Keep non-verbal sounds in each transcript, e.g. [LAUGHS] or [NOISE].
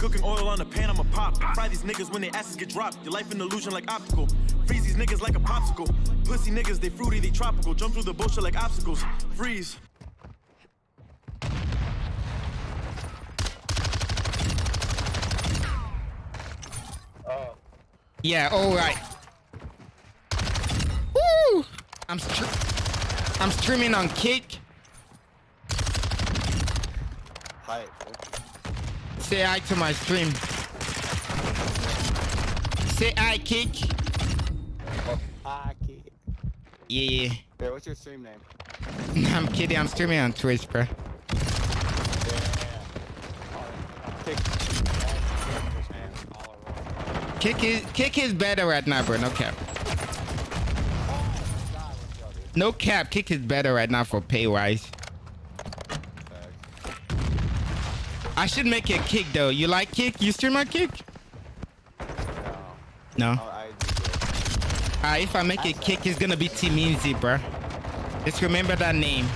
Cooking oil on the pan, I'ma pop. Fry these niggas when their asses get dropped. Your life an illusion like optical. Freeze these niggas like a popsicle. Pussy niggas, they fruity, they tropical. Jump through the bullshit like obstacles. Freeze. Yeah, all right. Woo! I'm str I'm streaming on Kick. Hi. Say hi to my stream. Say hi, Kick. Hi, kid. Yeah, Hey, what's your stream name? [LAUGHS] I'm kidding. I'm streaming on Twitch, bro. Kick. Kick is Kick is better right now, bro. No cap. No cap. Kick is better right now for pay wise. I should make a kick though. You like kick? You stream on kick? No. Oh, I Ah, if I make a kick, it's gonna be Team Easy, bro. Just remember that name.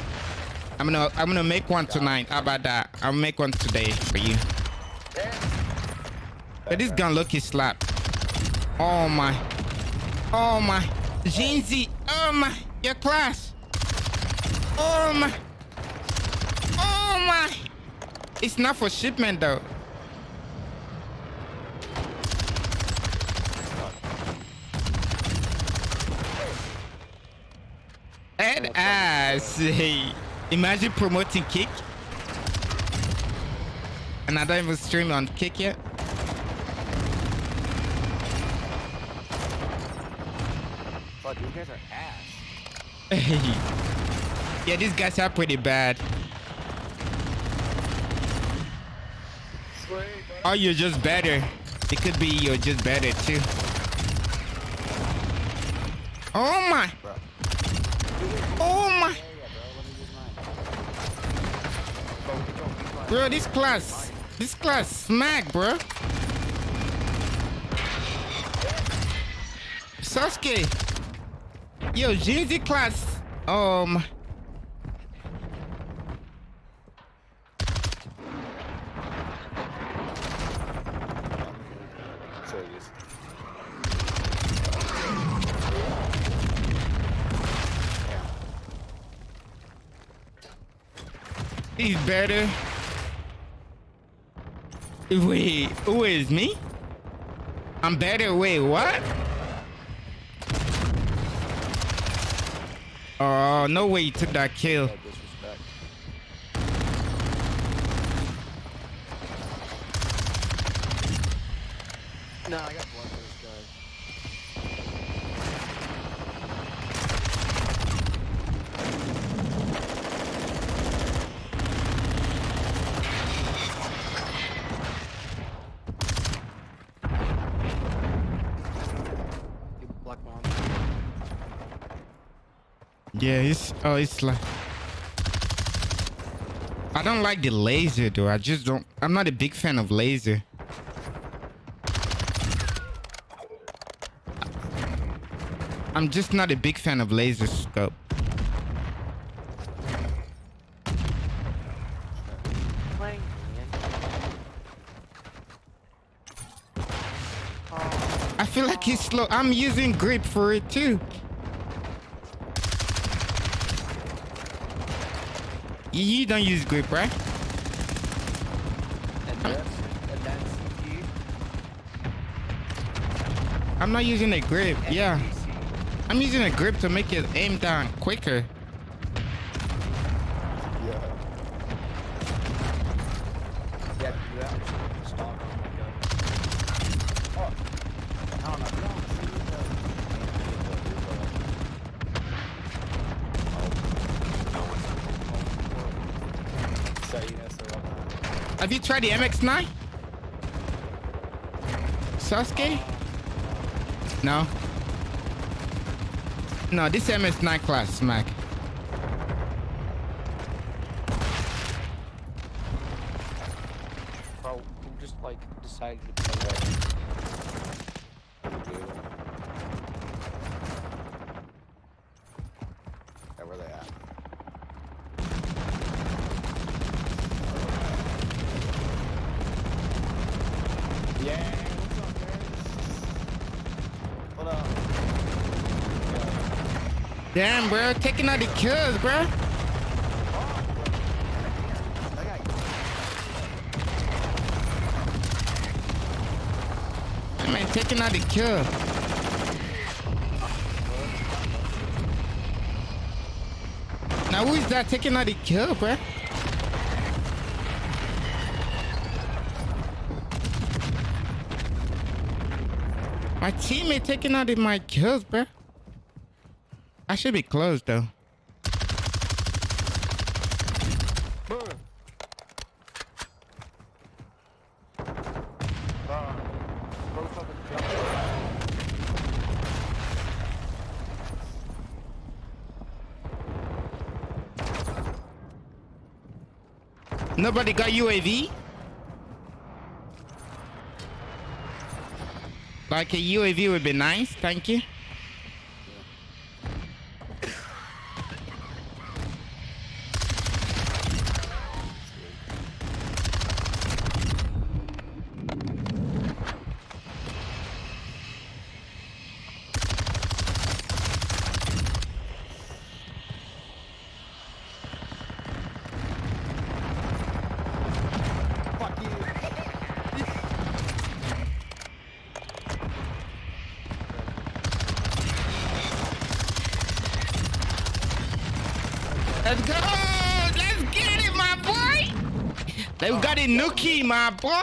I'm gonna I'm gonna make one tonight. How about that? I'll make one today for you. But this gun lucky slap. Oh my. Oh my. Jinzy. Oh my. Your class. Oh my. Oh my. It's not for shipment though. That ass. Hey. Imagine promoting kick. And I don't even stream on kick yet. Fuck, you guys are ass. [LAUGHS] yeah, these guys are pretty bad. Or you're just better. It could be you're just better too. Oh my. Oh my. Bro, this class. This class smack, bro. Sasuke. Yo, Jeezy class. Um. So it is. He's better. Wait, who is me? I'm better. Wait, what? Oh, no way you took that kill. No I got blood Yeah, it's oh, it's like I don't like the laser though. I just don't. I'm not a big fan of laser. I'm just not a big fan of laser scope. I feel like he's slow. I'm using grip for it too. You don't use grip, right? And that's, and that's you. I'm not using a grip. Yeah. I'm using a grip to make it aim down quicker. Yeah. Yeah, do that. Stop. Oh. I don't know. You don't see the... So, you know, so whatnot. Have you tried the MX9? Sasuke? No. No, this MX9 class smack. Bro, who just, like, decided to play that? Yeah, where they at? Yeah, what's up, man? What up? Damn, bro. Taking out the kills, bro. That man taking out the kill. Now who is that taking out the kill, bro? My teammate taking out my kills, bro. I should be closed though. Nobody got UAV? Like a UAV would be nice, thank you. Fuck you. Let's go! Let's get it, my boy! They got a Nuki, my boy!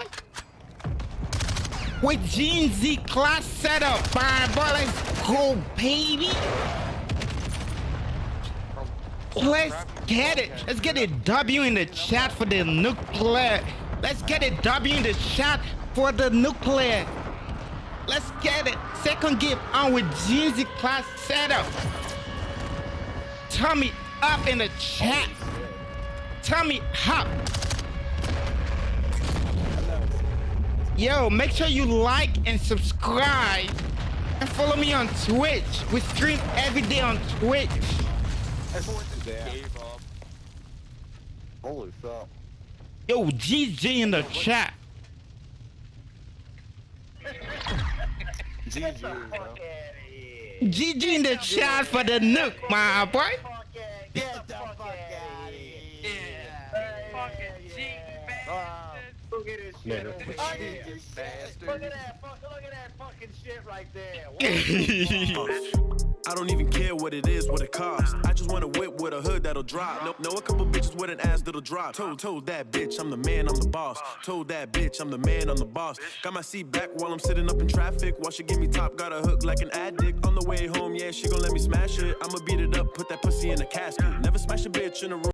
With Gene Z class setup, my boy. Let's go, baby! Let's get it. Let's get a W in the chat for the nuclear. Let's get a W in the chat for the nuclear. Let's get it. Second game on with Jeezy class setup. Me up in the chat. Tell me hop. Yo, make sure you like and subscribe and follow me on Twitch. We stream every day on Twitch. Everyone just gave up. Holy fuck. Yo, GG in the chat. GG. GG in the chat for the nuke, my boy. Look at this shit over Look here. at Look at that, fuck, look at that fucking shit right there. [LAUGHS] I don't even care what it is, what it costs. I just want a whip with a hood that'll drop. Know, know a couple bitches with an ass that'll drop. Told, told that bitch I'm the man, I'm the boss. Told that bitch I'm the man, I'm the boss. Got my seat back while I'm sitting up in traffic. While she give me top, got a hook like an addict. On the way home, yeah, she gon' let me smash it. I'ma beat it up, put that pussy in a casket. Never smash a bitch in a room.